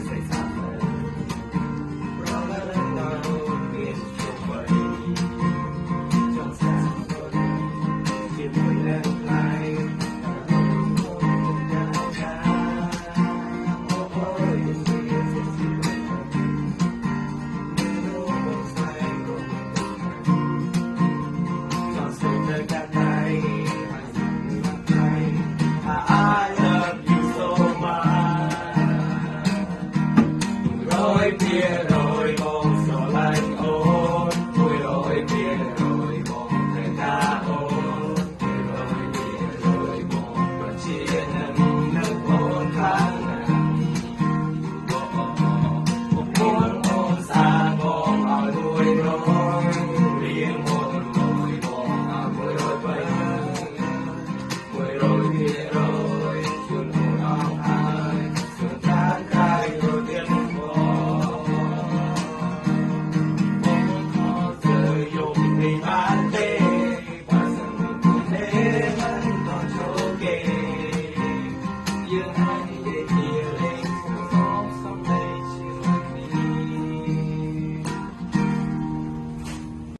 tres. kia rồi con sò lanh ôn vui rồi kia rồi con thầy ca ôn vui rồi kia rồi con và chia nâng nâng con khăn con con ôn xa con ở đuôi rồi